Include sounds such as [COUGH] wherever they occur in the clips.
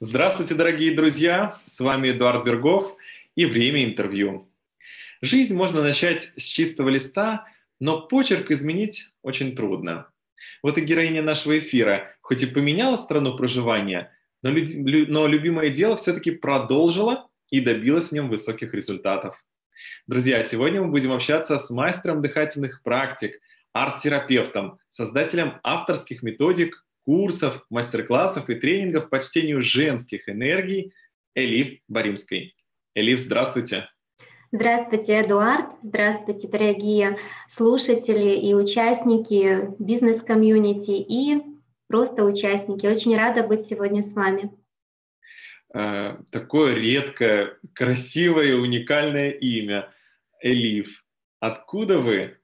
Здравствуйте, дорогие друзья! С вами Эдуард Бергов и «Время интервью». Жизнь можно начать с чистого листа, но почерк изменить очень трудно. Вот и героиня нашего эфира, хоть и поменяла страну проживания, но, люд... но любимое дело все-таки продолжила и добилась в нем высоких результатов. Друзья, сегодня мы будем общаться с мастером дыхательных практик, арт-терапевтом, создателем авторских методик курсов, мастер-классов и тренингов по чтению женских энергий Элиф Баримской. Элиф, здравствуйте. Здравствуйте, Эдуард. Здравствуйте, дорогие слушатели и участники бизнес-комьюнити и просто участники. Очень рада быть сегодня с вами. Э, такое редкое, красивое, уникальное имя. Элиф. Откуда вы?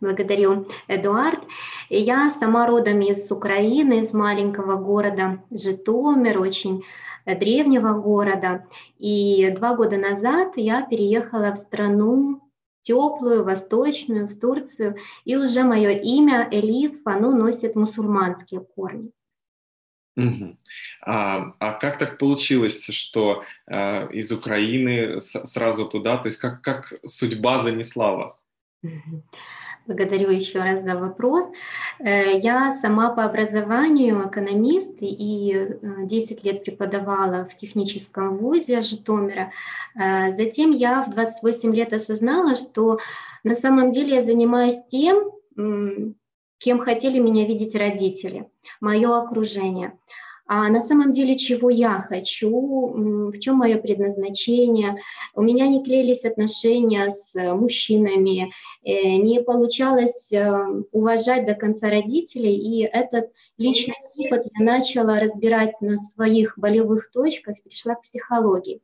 Благодарю, Эдуард. Я сама родом из Украины, из маленького города Житомир, очень древнего города. И два года назад я переехала в страну теплую, восточную, в Турцию, и уже мое имя Элиф, оно носит мусульманские корни. Угу. А, а как так получилось, что а, из Украины сразу туда, то есть как, как судьба занесла вас? Благодарю еще раз за вопрос. Э, я сама по образованию экономист и 10 э, лет преподавала в техническом вузе Житомира. Э, затем я в 28 лет осознала, что на самом деле я занимаюсь тем, кем хотели меня видеть родители, мое окружение а на самом деле чего я хочу, в чем мое предназначение. У меня не клеились отношения с мужчинами, э, не получалось э, уважать до конца родителей, и этот личный опыт я начала разбирать на своих болевых точках, пришла к психологии.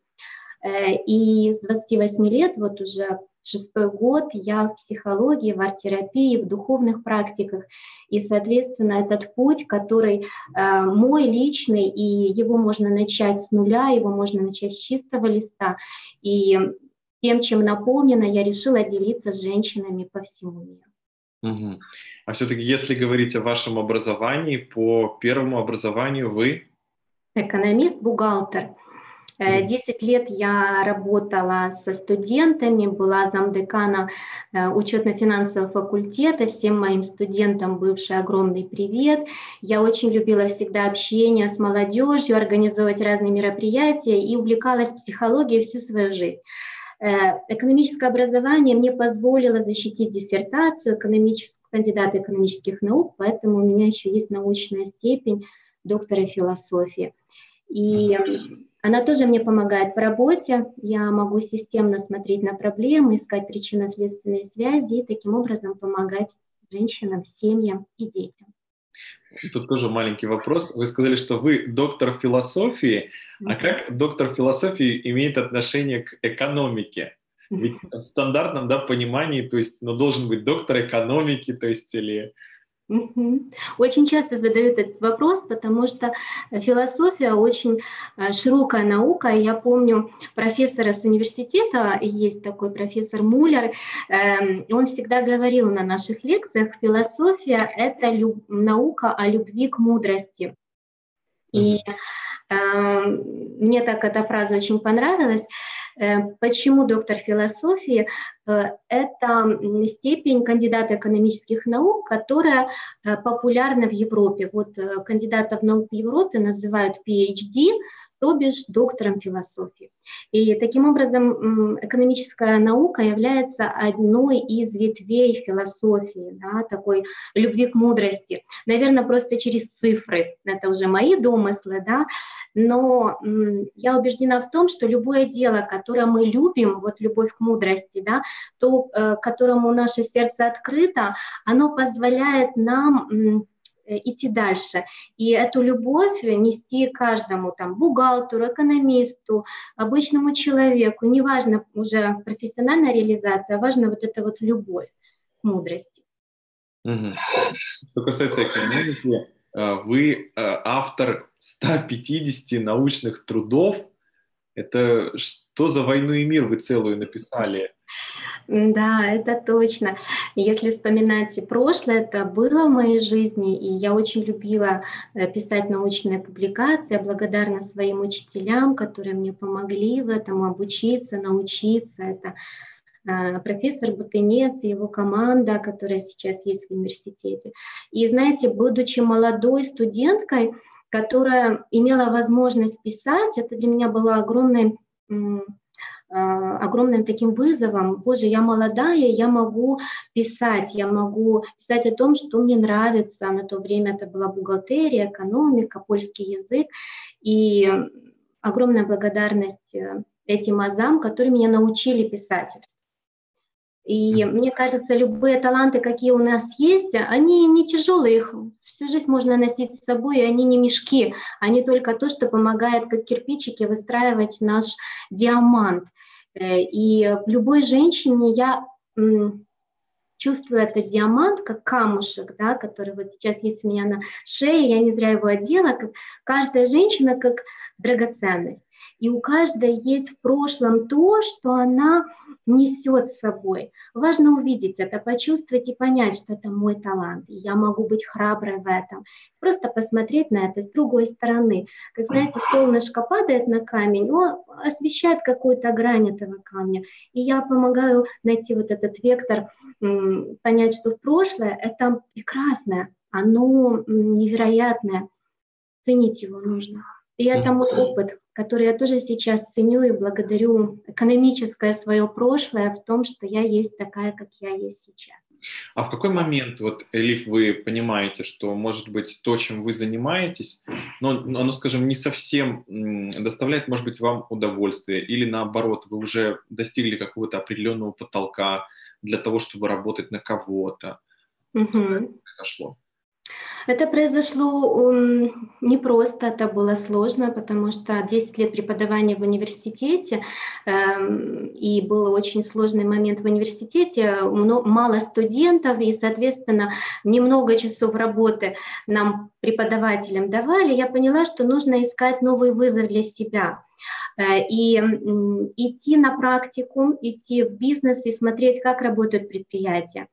Э, и с 28 лет, вот уже шестой год я в психологии, в арт-терапии, в духовных практиках. И, соответственно, этот путь, который э, мой личный, и его можно начать с нуля, его можно начать с чистого листа. И тем, чем наполнена, я решила делиться с женщинами по всему миру. Угу. А все-таки, если говорить о вашем образовании, по первому образованию вы? Экономист, бухгалтер. 10 э, лет я работала со студентами, была замдекана э, учетно-финансового факультета. Всем моим студентам бывший огромный привет. Я очень любила всегда общение с молодежью, организовывать разные мероприятия и увлекалась психологией всю свою жизнь. Э, экономическое образование мне позволило защитить диссертацию экономическую, кандидата экономических наук, поэтому у меня еще есть научная степень доктора философии. И она тоже мне помогает в работе. Я могу системно смотреть на проблемы, искать причинно-следственные связи и таким образом помогать женщинам, семьям и детям. Тут тоже маленький вопрос. Вы сказали, что вы доктор философии. А как доктор философии имеет отношение к экономике? Ведь в стандартном да, понимании, то есть, ну, должен быть доктор экономики, то есть, или очень часто задают этот вопрос, потому что философия очень э, широкая наука. Я помню профессора с университета, есть такой профессор Муллер, эм, он всегда говорил на наших лекциях, философия – это люб, наука о любви к мудрости. И э, мне так эта фраза очень понравилась. Э, почему доктор философии? Э, это степень кандидата экономических наук, которая э, популярна в Европе. Вот кандидатов наук в Европе называют PhD, то бишь доктором философии. И таким образом экономическая наука является одной из ветвей философии, да, такой любви к мудрости. Наверное, просто через цифры, это уже мои домыслы, да, но я убеждена в том, что любое дело, которое мы любим, вот любовь к мудрости, да, то, э, которому наше сердце открыто, оно позволяет нам идти дальше. И эту любовь нести каждому, там, бухгалтеру, экономисту, обычному человеку, неважно уже профессиональная реализация, а важно вот эта вот любовь к мудрости. Что касается экономики, э, вы э, автор 150 научных трудов. Это что за «Войну и мир» вы целую написали? Да, это точно. Если вспоминать прошлое, это было в моей жизни, и я очень любила э, писать научные публикации. Я благодарна своим учителям, которые мне помогли в этом обучиться, научиться. Это э, профессор Бутынец и его команда, которая сейчас есть в университете. И знаете, будучи молодой студенткой, которая имела возможность писать, это для меня было огромной огромным таким вызовом, боже, я молодая, я могу писать, я могу писать о том, что мне нравится. На то время это была бухгалтерия, экономика, польский язык. И огромная благодарность э, этим азам, которые меня научили писательству. И мне кажется, любые таланты, какие у нас есть, они не тяжелые, их всю жизнь можно носить с собой, и они не мешки, они только то, что помогает, как кирпичики, выстраивать наш диамант. Э, и любой женщине я чувствую этот диамант, как камушек, да, который вот сейчас есть у меня на шее, я не зря его одела, как каждая женщина как драгоценность. И у каждой есть в прошлом то, что она несет с собой. Важно увидеть это, почувствовать и понять, что это мой талант, и я могу быть храброй в этом. Просто посмотреть на это с другой стороны. Как знаете, солнышко падает на камень, он освещает какую-то грань этого камня. И я помогаю найти вот этот вектор, понять, что в прошлое это прекрасное, оно невероятное. Ценить его нужно. И это мой опыт, который я тоже сейчас ценю и благодарю экономическое свое прошлое в том, что я есть такая, как я есть сейчас. А в какой момент, вот, Элиф, вы понимаете, что, может быть, то, чем вы занимаетесь, но оно, скажем, не совсем доставляет, может быть, вам удовольствие, или наоборот, вы уже достигли какого-то определенного потолка для того, чтобы работать на кого-то? Угу. Произошло? Это произошло непросто, это было сложно, потому что 10 лет преподавания в университете, эм, и был очень сложный момент в университете, мало студентов, и, соответственно, немного часов работы нам, преподавателям, давали, я поняла, что нужно искать новый вызов для себя. Э, и идти на практику, идти в бизнес и смотреть, как работают предприятия.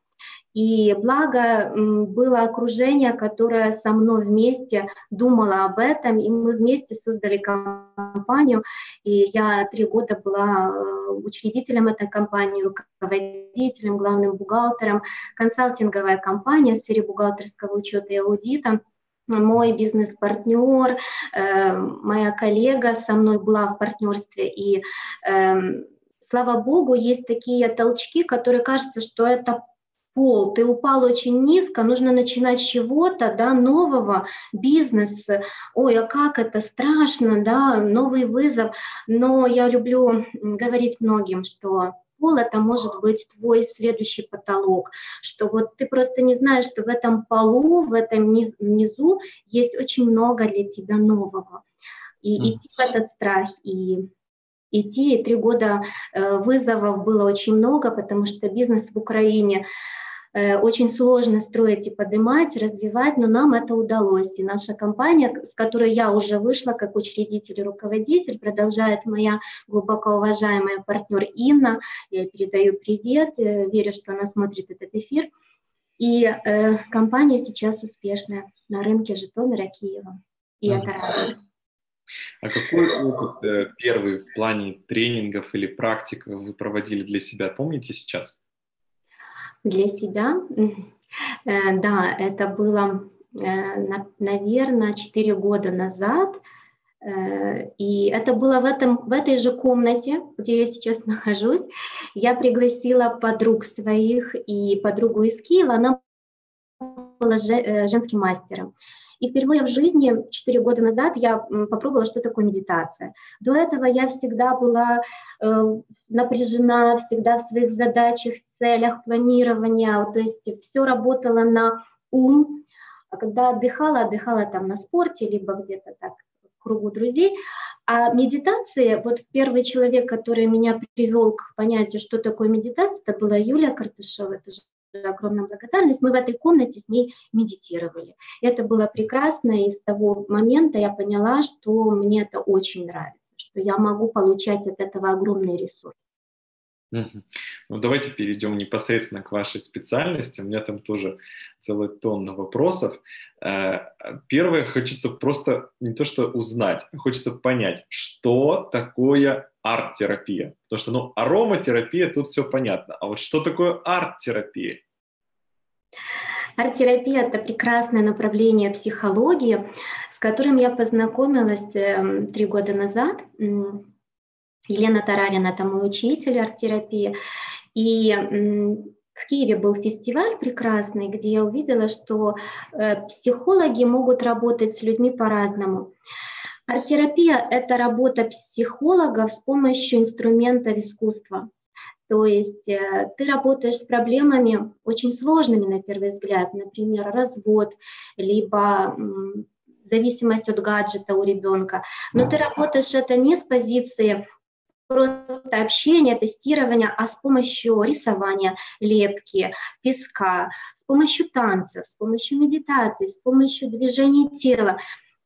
И благо было окружение, которое со мной вместе думало об этом, и мы вместе создали компанию. И я три года была э, учредителем этой компании, руководителем, главным бухгалтером. Консалтинговая компания в сфере бухгалтерского учета и аудита мой бизнес-партнер, э, моя коллега со мной была в партнерстве, и э, слава богу, есть такие толчки, которые кажется, что это пол, ты упал очень низко, нужно начинать с чего-то, да, нового, бизнеса. Ой, а как это страшно, да, новый вызов. Но я люблю говорить многим, что пол это может быть твой следующий потолок, что вот ты просто не знаешь, что в этом полу, в этом низ, внизу есть очень много для тебя нового. И mm. идти в этот страх, и идти, и три года э, вызовов было очень много, потому что бизнес в Украине очень сложно строить и поднимать, развивать, но нам это удалось. И наша компания, с которой я уже вышла как учредитель и руководитель, продолжает моя глубоко уважаемая партнер Инна. Я передаю привет, э, верю, что она смотрит этот эфир. И э, компания сейчас успешная на рынке Житомира, Киева. И это радует. А какой опыт э, первый в плане тренингов или практик вы проводили для себя, помните сейчас? Для себя. Э, да, это было, э, наверное, 4 года назад. Э, и это было в, этом, в этой же комнате, где я сейчас [LAUGHS] нахожусь. Я пригласила подруг своих и подругу из Киева. Она была женским мастером. И впервые в жизни, 4 года назад, я попробовала, что такое медитация. До этого я всегда была э, напряжена, всегда в своих задачах, целях, планирования, то есть все работало на ум. А когда отдыхала, отдыхала там на спорте, либо где-то так в кругу друзей. А медитация, вот первый человек, который меня привел к понятию, что такое медитация, это была Юлия Картышева, это огромная благодарность. Мы в этой комнате с ней медитировали. Это было прекрасно, и с того момента я поняла, что мне это очень нравится, что я могу получать от этого огромный ресурс. Ну, давайте перейдем непосредственно к вашей специальности. У меня там тоже целая тонна вопросов. Э, первое, хочется просто не то что узнать, а хочется понять, что такое арт-терапия. Потому что, ну, ароматерапия, тут все понятно. А вот что такое арт-терапия? Арт-терапия – это прекрасное направление психологии, с которым я познакомилась эм, три года назад. Елена Тарарина – это мой учитель арт-терапии. И в Киеве был фестиваль прекрасный, где я увидела, что э, психологи могут работать с людьми по-разному. Арт-терапия – это работа психологов с помощью инструментов искусства. То есть э, ты работаешь с проблемами очень сложными на первый взгляд, например, развод, либо зависимость от гаджета у ребенка. Но ты работаешь это не с позиции просто общения, тестирования, а с помощью рисования, лепки, песка, с помощью танцев, с помощью медитации, с помощью движения тела.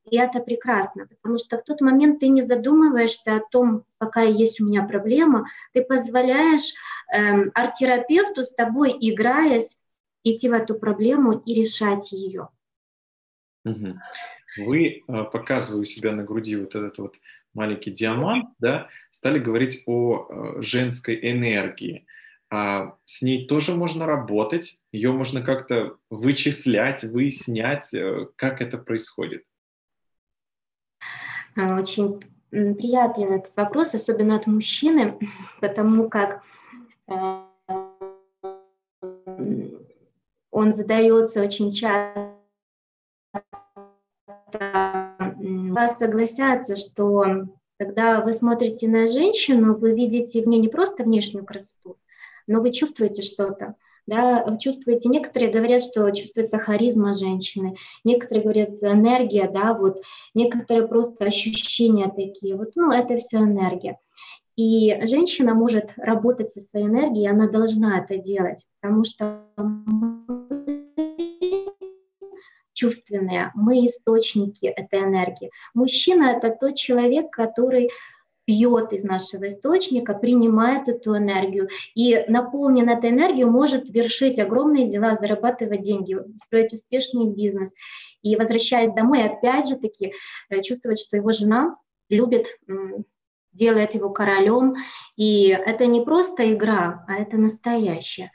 И это прекрасно, потому что в тот момент ты не задумываешься о том, какая есть у меня проблема, ты позволяешь эм, арт-терапевту с тобой, играясь, идти в эту проблему и решать ее. Угу. Вы, э, показывая у себя на груди вот этот вот маленький диамант, да, стали говорить о э, женской энергии. А с ней тоже можно работать, ее можно как-то вычислять, выяснять, э, как это происходит. Очень приятен этот вопрос, особенно от мужчины, [LAUGHS] потому как он задается очень часто вас согласятся, что когда вы смотрите на женщину, вы видите в ней не просто внешнюю красоту, но вы чувствуете что-то. Да, чувствуете, некоторые говорят, что чувствуется харизма женщины, некоторые говорят энергия, да, вот, некоторые просто ощущения такие, вот, ну, это все энергия. И женщина может работать со своей энергией, она должна это делать, потому что чувственные, мы источники этой энергии. Мужчина – это тот человек, который пьет из нашего источника, принимает эту энергию и наполнен этой энергией может вершить огромные дела, зарабатывать деньги, строить успешный бизнес. И возвращаясь домой, опять же таки э, чувствовать, что его жена любит, делает его королем. И это не просто игра, а это настоящее.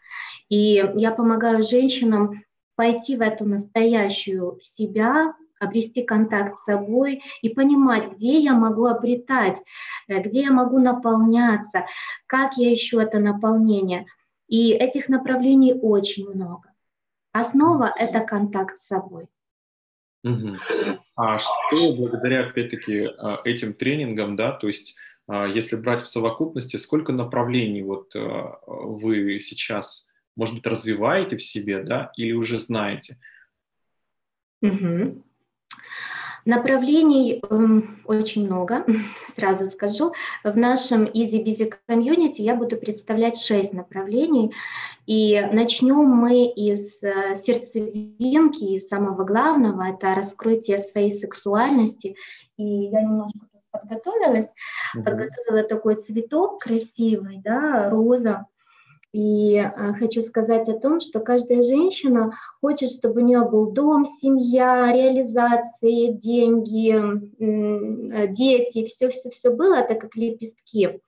И я помогаю женщинам пойти в эту настоящую себя, обрести контакт с собой и понимать, где я могу обретать, э, где я могу наполняться, как я ищу это наполнение. И этих направлений очень много. Основа — это контакт с собой. Угу. А что благодаря, опять-таки, а, этим тренингам, да, то есть а, если брать в совокупности, сколько направлений вот а, вы сейчас может быть, развиваете в себе, да, или уже знаете? Угу. Направлений э, очень много, [LAUGHS] сразу скажу. В нашем Easy Busy Community я буду представлять шесть направлений. И начнем мы из э, сердцевинки, из самого главного, это раскрытие своей сексуальности. И я немножко подготовилась, угу. подготовила такой цветок красивый, да, роза. И э, хочу сказать о том, что каждая женщина хочет, чтобы у нее был дом, семья, реализации, деньги, э, дети, все-все-все было, так как лепестки.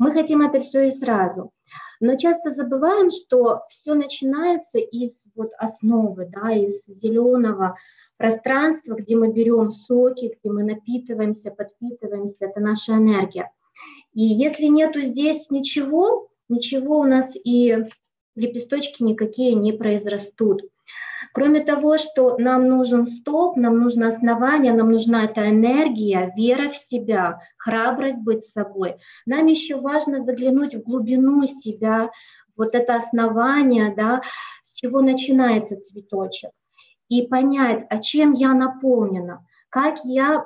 Мы хотим это все и сразу. Но часто забываем, что все начинается из вот основы, да, из зеленого пространства, где мы берем соки, где мы напитываемся, подпитываемся, это наша энергия. И если нету здесь ничего, ничего у нас и лепесточки никакие не произрастут. Кроме того, что нам нужен стоп, нам нужно основание, нам нужна эта энергия, вера в себя, храбрость быть собой. Нам еще важно заглянуть в глубину себя, вот это основание, да, с чего начинается цветочек, и понять, а чем я наполнена, как я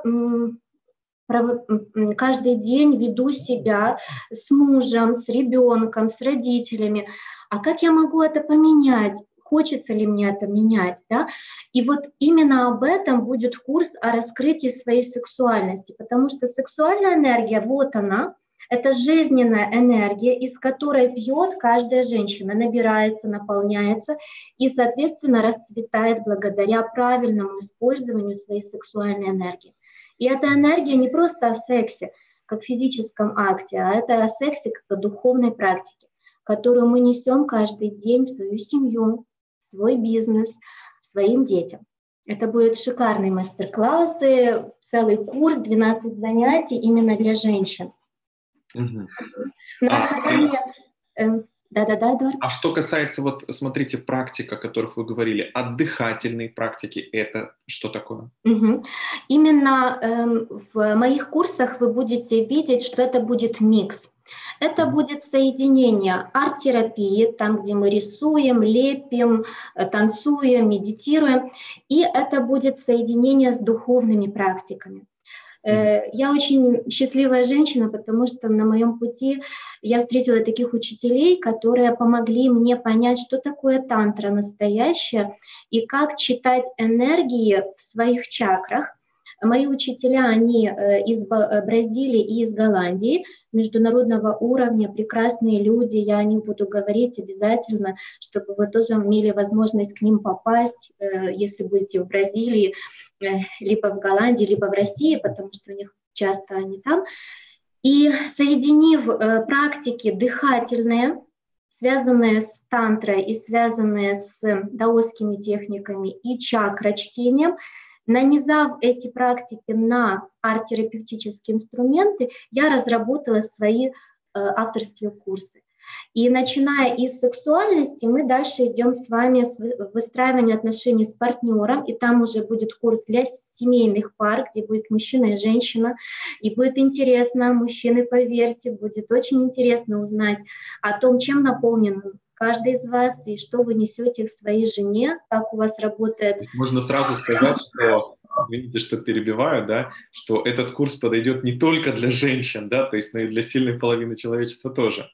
каждый день веду себя с мужем, с ребенком, с родителями. А как я могу это поменять? Хочется ли мне это менять? Да? И вот именно об этом будет курс о раскрытии своей сексуальности, потому что сексуальная энергия, вот она, Это жизненная энергия, из которой пьет каждая женщина, набирается, наполняется и, соответственно, расцветает благодаря правильному использованию своей сексуальной энергии. И эта энергия не просто о сексе, как физическом акте, а это о сексе как о духовной практике, которую мы несем каждый день в свою семью, в свой бизнес, своим детям. Это будут шикарные мастер-классы, целый курс, 12 занятий именно для женщин. Угу. На основании... Да-да-да, Эдуард. А что касается, вот смотрите, практик, о которых вы говорили, отдыхательные практики, это что такое? Угу. Именно эм, в моих курсах вы будете видеть, что это будет микс. Это будет соединение арт-терапии, там, где мы рисуем, лепим, э, танцуем, медитируем, и это будет соединение с духовными практиками. Э, я очень счастливая женщина, потому что на моем пути я встретила таких учителей, которые помогли мне понять, что такое тантра настоящая и как читать энергии в своих чакрах. Мои учителя, они э, из э, Бразилии и из Голландии, международного уровня, прекрасные люди, я о них буду говорить обязательно, чтобы вы тоже имели возможность к ним попасть, если будете в Бразилии, либо в Голландии, либо в России, потому что у них часто они там. И соединив э, практики дыхательные, связанные с тантрой и связанные с даосскими техниками и чакрочтением, нанизав эти практики на арт-терапевтические инструменты, я разработала свои э, авторские курсы. И начиная из сексуальности, мы дальше идем с вами с выстраивания отношений с партнером, и там уже будет курс для семейных пар, где будет мужчина и женщина, и будет интересно, мужчины, поверьте, будет очень интересно узнать о том, чем наполнен каждый из вас и что вы несете в своей жене, как у вас работает. Можно сразу сказать, что извините, что перебиваю, да, что этот курс подойдет не только для женщин, да, то есть, но и для сильной половины человечества тоже.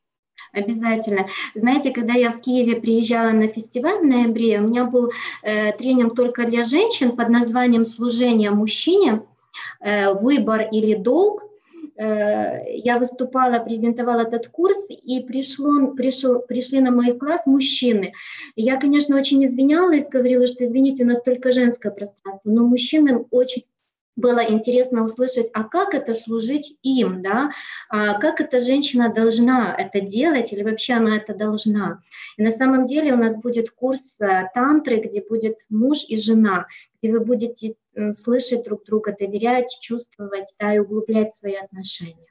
Обязательно. Знаете, когда я в Киеве приезжала на фестиваль в ноябре, у меня был э, тренинг только для женщин под названием «Служение мужчине», э, «Выбор или долг». Э, я выступала, презентовала этот курс, и пришло, пришел, пришли на мой класс мужчины. Я, конечно, очень извинялась, говорила, что, извините, у нас только женское пространство, но мужчинам очень было интересно услышать, а как это служить им, да, а как эта женщина должна это делать или вообще она это должна. И на самом деле у нас будет курс э, тантры, где будет муж и жена, где вы будете слышать друг друга, доверять, чувствовать, да, и углублять свои отношения.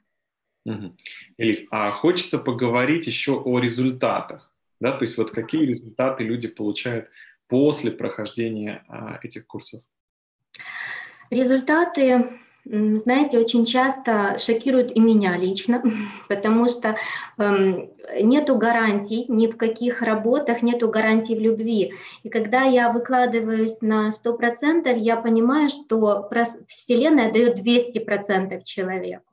Угу. Элиф, а хочется поговорить еще о результатах, да, то есть вот какие результаты люди получают после прохождения а, этих курсов? Результаты, знаете, очень часто шокируют и меня лично, [LAUGHS] потому что эм, нету гарантий ни в каких работах, нету гарантий в любви. И когда я выкладываюсь на 100%, я понимаю, что Вселенная дает 200% человеку.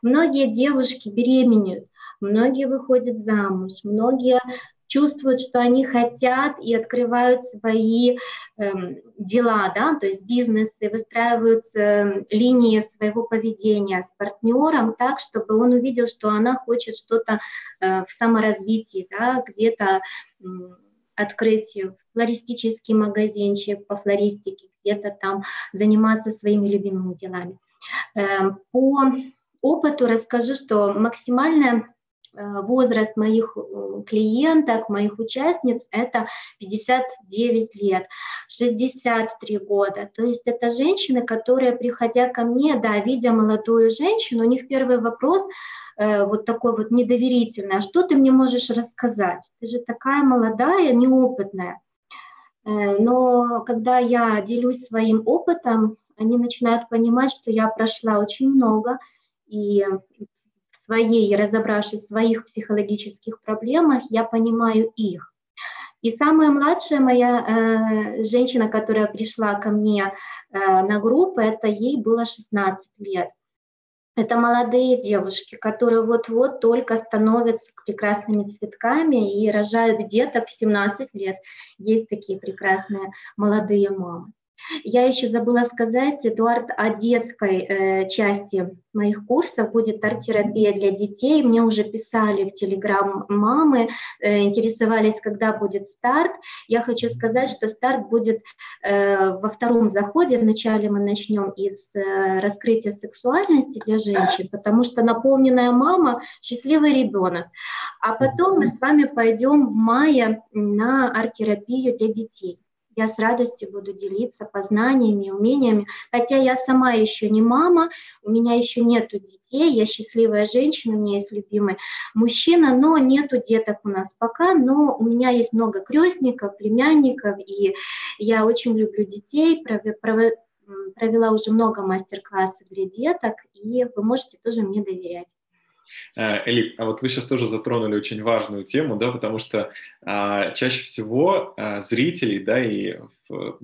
Многие девушки беременеют, многие выходят замуж, многие чувствуют, что они хотят и открывают свои э, дела, да, то есть бизнесы, выстраивают э, линии своего поведения с партнером так, чтобы он увидел, что она хочет что-то э, в саморазвитии, да, где-то э, открыть флористический магазинчик по флористике, где-то там заниматься своими любимыми делами. Э, по опыту расскажу, что максимальная возраст моих э, клиенток, моих участниц – это 59 лет, 63 года. То есть это женщины, которые, приходя ко мне, да, видя молодую женщину, у них первый вопрос э, вот такой вот недоверительный, а что ты мне можешь рассказать? Ты же такая молодая, неопытная. Но когда я делюсь своим опытом, они начинают понимать, что я прошла очень много, и своей, разобравшись в своих психологических проблемах, я понимаю их. И самая младшая моя э, женщина, которая пришла ко мне э, на группу, это ей было 16 лет. Это молодые девушки, которые вот-вот только становятся прекрасными цветками и рожают деток в 17 лет. Есть такие прекрасные молодые мамы. Я еще забыла сказать, Эдуард, о детской э, части моих курсов будет арт-терапия для детей. Мне уже писали в Телеграм мамы, э, интересовались, когда будет старт. Я хочу сказать, что старт будет э, во втором заходе. Вначале мы начнем из э, раскрытия сексуальности для женщин, потому что наполненная мама – счастливый ребенок. А потом мы с вами пойдем в мае на арт-терапию для детей я с радостью буду делиться познаниями, умениями. Хотя я сама еще не мама, у меня еще нету детей, я счастливая женщина, у меня есть любимый мужчина, но нету деток у нас пока, но у меня есть много крестников, племянников, и я очень люблю детей, провела уже много мастер-классов для деток, и вы можете тоже мне доверять. Э, Элип, а вот вы сейчас тоже затронули очень важную тему, да, потому что а, чаще всего а, зрителей, да, и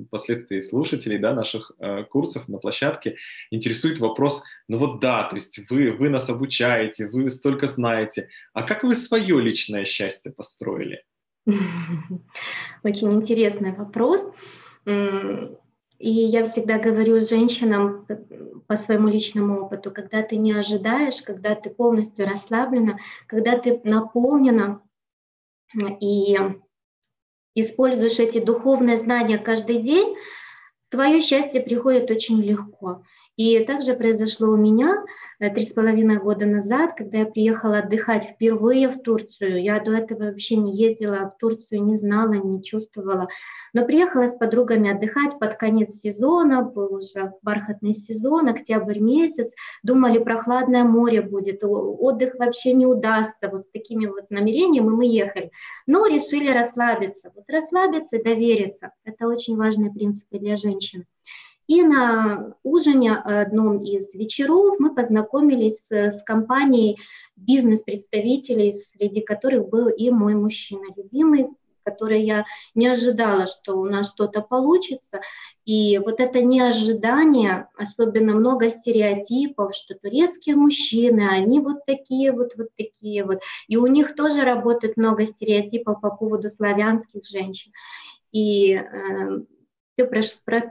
впоследствии слушателей, да, наших а, курсов на площадке интересует вопрос, ну вот да, то есть вы, вы нас обучаете, вы столько знаете, а как вы свое личное счастье построили? [LAUGHS] Очень интересный вопрос. И я всегда говорю женщинам по своему личному опыту, когда ты не ожидаешь, когда ты полностью расслаблена, когда ты наполнена и используешь эти духовные знания каждый день, твое счастье приходит очень легко. И также произошло у меня э, три с половиной года назад, когда я приехала отдыхать впервые в Турцию. Я до этого вообще не ездила в Турцию, не знала, не чувствовала. Но приехала с подругами отдыхать под конец сезона, был уже бархатный сезон, октябрь месяц. Думали, прохладное море будет, отдых вообще не удастся. Вот с такими вот намерениями мы ехали. Но решили расслабиться. Вот расслабиться и довериться. Это очень важные принципы для женщин. И на ужине одном из вечеров мы познакомились с, компанией бизнес-представителей, среди которых был и мой мужчина любимый, который я не ожидала, что у нас что-то получится. И вот это неожидание, особенно много стереотипов, что турецкие мужчины, они вот такие вот, вот такие вот. И у них тоже работает много стереотипов по поводу славянских женщин. И э, все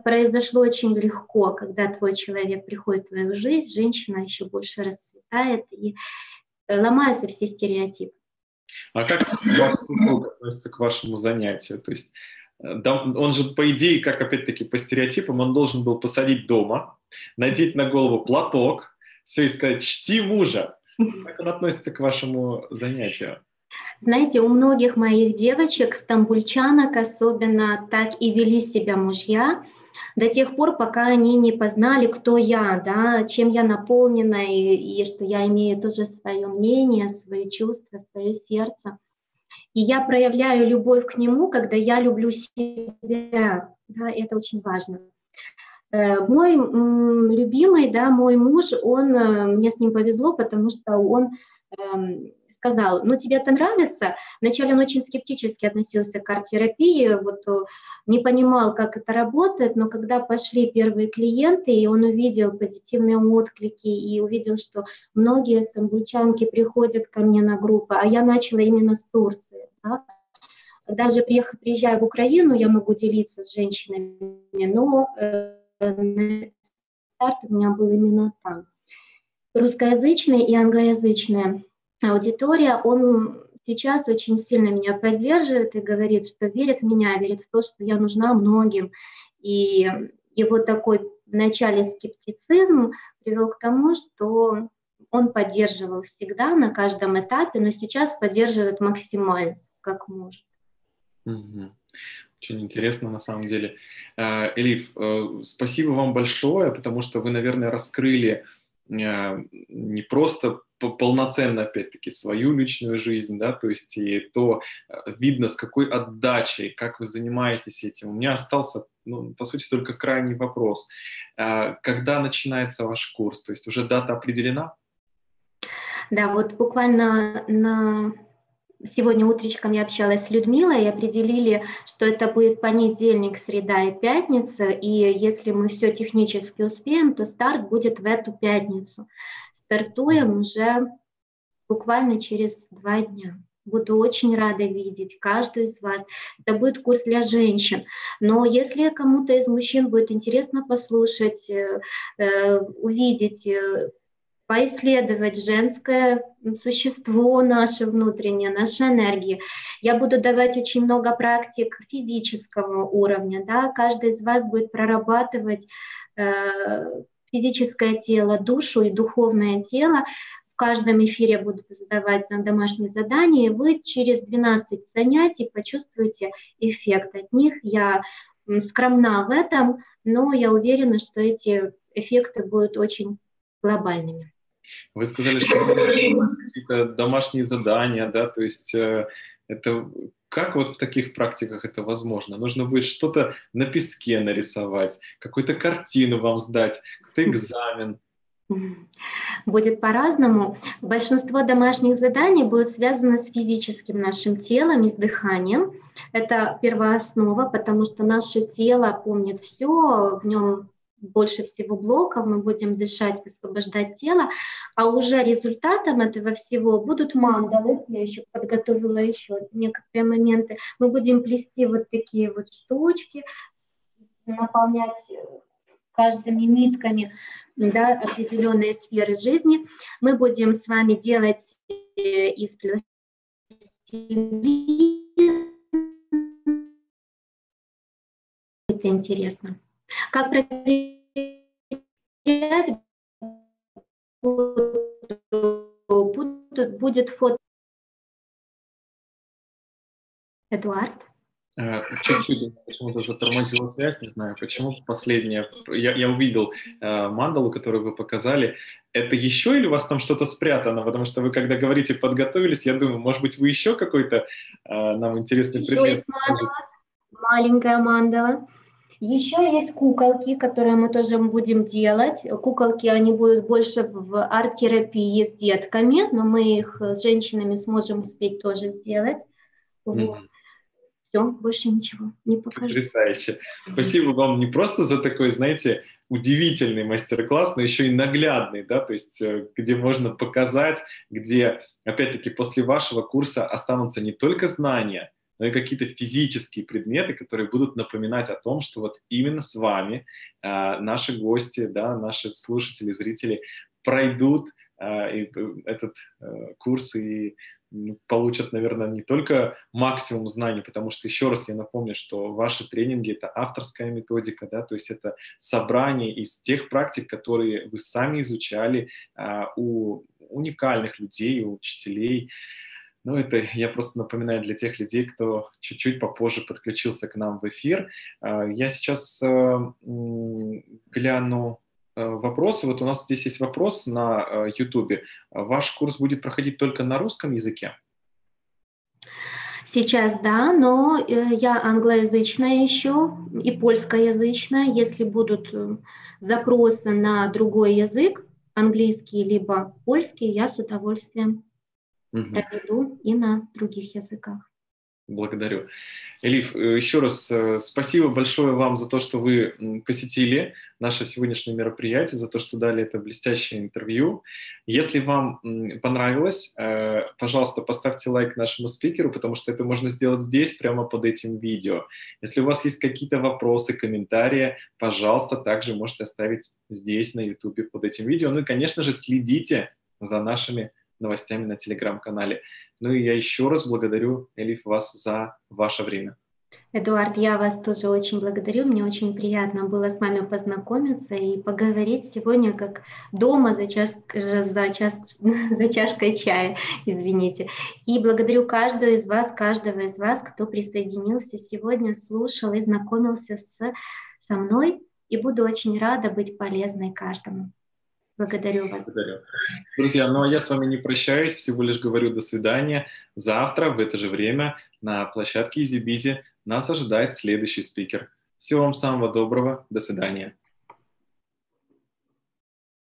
произошло очень легко, когда твой человек приходит в твою жизнь, женщина еще больше расцветает и э, ломаются все стереотипы. А как ваш супруг относится к вашему занятию? То есть э, он же, по идее, как опять-таки по стереотипам, он должен был посадить дома, надеть на голову платок, все и сказать «чти мужа». Как он относится к вашему занятию? Знаете, у многих моих девочек, стамбульчанок особенно, так и вели себя мужья до тех пор, пока они не познали, кто я, да, чем я наполнена, и, и что я имею тоже свое мнение, свои чувства, свое сердце. И я проявляю любовь к нему, когда я люблю себя. Да, это очень важно. Э, мой любимый, да, мой муж, он, э, мне с ним повезло, потому что он эм, сказал, ну тебе это нравится? Вначале он очень скептически относился к арт-терапии, вот э, не понимал, как это работает, но когда пошли первые клиенты, и он увидел позитивные отклики, и увидел, что многие стамбульчанки приходят ко мне на группы, а я начала именно с Турции. Да? Даже приезжая в Украину, я могу делиться с женщинами, но э, старт у меня был именно там. Русскоязычные и англоязычные аудитория, он сейчас очень сильно меня поддерживает и говорит, что верит в меня, верит в то, что я нужна многим. И его такой вначале скептицизм привел к тому, что он поддерживал всегда на каждом этапе, но сейчас поддерживает максимально, как может. Очень интересно на самом деле. Э, Элиф, э, спасибо вам большое, потому что вы, наверное, раскрыли э, не просто полноценно, опять-таки, свою личную жизнь, да, то есть и то э, видно, с какой отдачей, как вы занимаетесь этим. У меня остался, ну, по сути, только крайний вопрос. Э, когда начинается ваш курс? То есть уже дата определена? Да, вот буквально на сегодня утречком я общалась с Людмилой и определили, что это будет понедельник, среда и пятница, и если мы все технически успеем, то старт будет в эту пятницу стартуем уже буквально через два дня. Буду очень рада видеть каждую из вас. Это будет курс для женщин. Но если кому-то из мужчин будет интересно послушать, э, э, увидеть, э, поисследовать женское существо наше внутреннее, наши энергии. Я буду давать очень много практик физического уровня. Да? Каждый из вас будет прорабатывать физическое тело, душу и духовное тело в каждом эфире буду задавать домашние задания, и вы через 12 занятий почувствуете эффект от них. Я скромна в этом, но я уверена, что эти эффекты будут очень глобальными. Вы сказали, что какие-то домашние задания, да, то есть э, это как вот в таких практиках это возможно? Нужно будет что-то на песке нарисовать, какую-то картину вам сдать, какой-то экзамен. Будет по-разному. Большинство домашних заданий будет связано с физическим нашим телом и с дыханием. Это первооснова, потому что наше тело помнит все, в нем больше всего блоков, мы будем дышать, высвобождать тело, а уже результатом этого всего будут мандалы, я еще подготовила еще некоторые моменты, мы будем плести вот такие вот штучки, наполнять каждыми нитками да, определенные сферы жизни. Мы будем с вами делать э, из Это интересно. Как проверять будет фото. Эдуард? Э, чуть-чуть почему-то затормозила связь, не знаю почему. Последнее, я, я увидел э, мандалу, которую вы показали. Это еще или у вас там что-то спрятано? Потому что вы, когда говорите «подготовились», я думаю, может быть, вы еще какой-то э, нам интересный еще предмет? Есть мандала, маленькая мандала. Еще есть куколки, которые мы тоже будем делать. Куколки, они будут больше в арт-терапии с детками, но мы их с женщинами сможем успеть тоже сделать. Вот. Все, больше ничего не покажу. Потрясающе. Спасибо вам не просто за такой, знаете, удивительный мастер-класс, но еще и наглядный, да, то есть э, где можно показать, где, опять-таки, после вашего курса останутся не только знания, но и какие-то физические предметы, которые будут напоминать о том, что вот именно с вами э, наши гости, да, наши слушатели, зрители пройдут э, этот э, курс и получат, наверное, не только максимум знаний, потому что, еще раз я напомню, что ваши тренинги — это авторская методика, да, то есть это собрание из тех практик, которые вы сами изучали а, у уникальных людей, у учителей. Ну, это [LAUGHS] я просто напоминаю для тех людей, кто чуть-чуть попозже подключился к нам в эфир. А, я сейчас а, гляну Э, вопросы. Вот у нас здесь есть вопрос на YouTube. Э, Ваш курс будет проходить только на русском языке? Сейчас да, но э, я англоязычная еще и польскоязычная. Если будут запросы на другой язык, английский либо польский, я с удовольствием угу. проведу и на других языках. Благодарю. Элиф, э, еще раз э, спасибо большое вам за то, что вы посетили наше сегодняшнее мероприятие, за то, что дали это блестящее интервью. Если вам понравилось, э, пожалуйста, поставьте лайк нашему спикеру, потому что это можно сделать здесь, прямо под этим видео. Если у вас есть какие-то вопросы, комментарии, пожалуйста, также можете оставить здесь, на YouTube, под этим видео. Ну и, конечно же, следите за нашими новостями на телеграм-канале. Ну и я еще раз благодарю, Элиф, вас за ваше время. Эдуард, я вас тоже очень благодарю. Мне очень приятно было с вами познакомиться и поговорить сегодня как дома за, чаш... за, час... [LAUGHS] за чашкой чая, извините. И благодарю каждого из вас, каждого из вас, кто присоединился сегодня, слушал и знакомился с... со мной. И буду очень рада быть полезной каждому. Благодарю вас. Благодарю. Друзья, ну а я с вами не прощаюсь, всего лишь говорю до свидания. Завтра в это же время на площадке Изи Бизи нас ожидает следующий спикер. Всего вам самого доброго, до свидания.